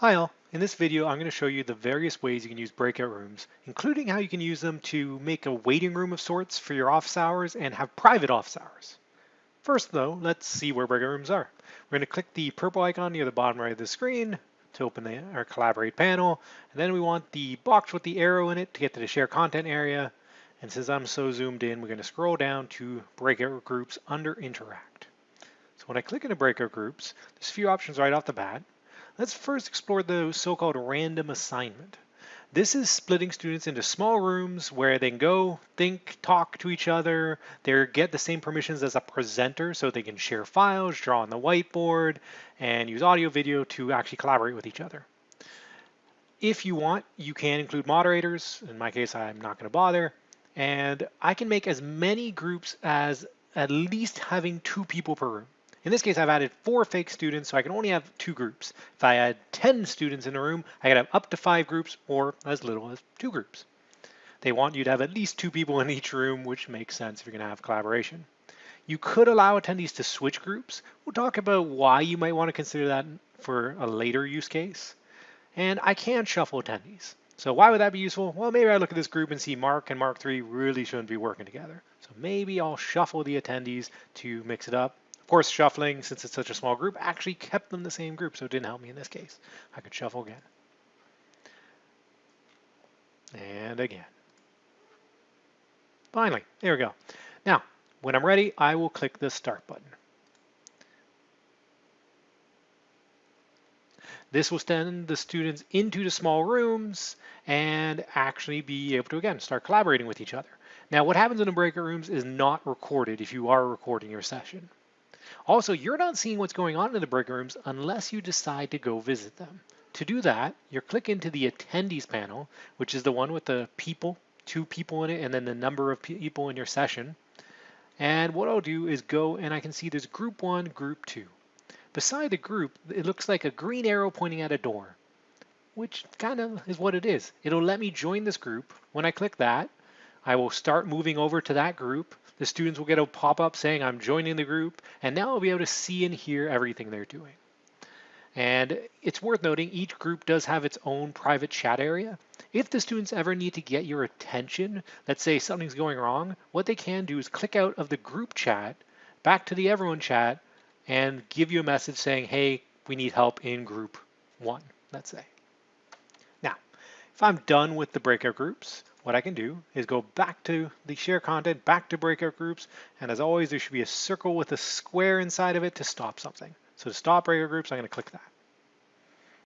Hi all, in this video I'm going to show you the various ways you can use breakout rooms, including how you can use them to make a waiting room of sorts for your office hours and have private office hours. First though, let's see where breakout rooms are. We're going to click the purple icon near the bottom right of the screen to open the, our collaborate panel, and then we want the box with the arrow in it to get to the share content area, and since I'm so zoomed in, we're going to scroll down to breakout groups under interact. So when I click into breakout groups, there's a few options right off the bat. Let's first explore the so-called random assignment. This is splitting students into small rooms where they can go, think, talk to each other. They get the same permissions as a presenter so they can share files, draw on the whiteboard, and use audio video to actually collaborate with each other. If you want, you can include moderators. In my case, I'm not going to bother. And I can make as many groups as at least having two people per room. In this case, I've added four fake students, so I can only have two groups. If I had 10 students in a room, I could have up to five groups or as little as two groups. They want you to have at least two people in each room, which makes sense if you're gonna have collaboration. You could allow attendees to switch groups. We'll talk about why you might want to consider that for a later use case. And I can shuffle attendees. So why would that be useful? Well, maybe I look at this group and see Mark and Mark 3 really shouldn't be working together. So maybe I'll shuffle the attendees to mix it up of course, shuffling, since it's such a small group, actually kept them the same group, so it didn't help me in this case. I could shuffle again. And again. Finally, there we go. Now, when I'm ready, I will click the Start button. This will send the students into the small rooms and actually be able to, again, start collaborating with each other. Now, what happens in the breakout rooms is not recorded if you are recording your session. Also, you're not seeing what's going on in the break rooms unless you decide to go visit them. To do that, you click into the attendees panel, which is the one with the people, two people in it, and then the number of people in your session. And what I'll do is go and I can see there's group one, group two. Beside the group, it looks like a green arrow pointing at a door, which kind of is what it is. It'll let me join this group. When I click that, I will start moving over to that group. The students will get a pop-up saying I'm joining the group, and now I'll be able to see and hear everything they're doing. And it's worth noting each group does have its own private chat area. If the students ever need to get your attention, let's say something's going wrong, what they can do is click out of the group chat back to the everyone chat and give you a message saying, hey, we need help in group one, let's say. Now, if I'm done with the breakout groups, what I can do is go back to the share content, back to breakout groups, and as always, there should be a circle with a square inside of it to stop something. So to stop breakout groups, I'm going to click that.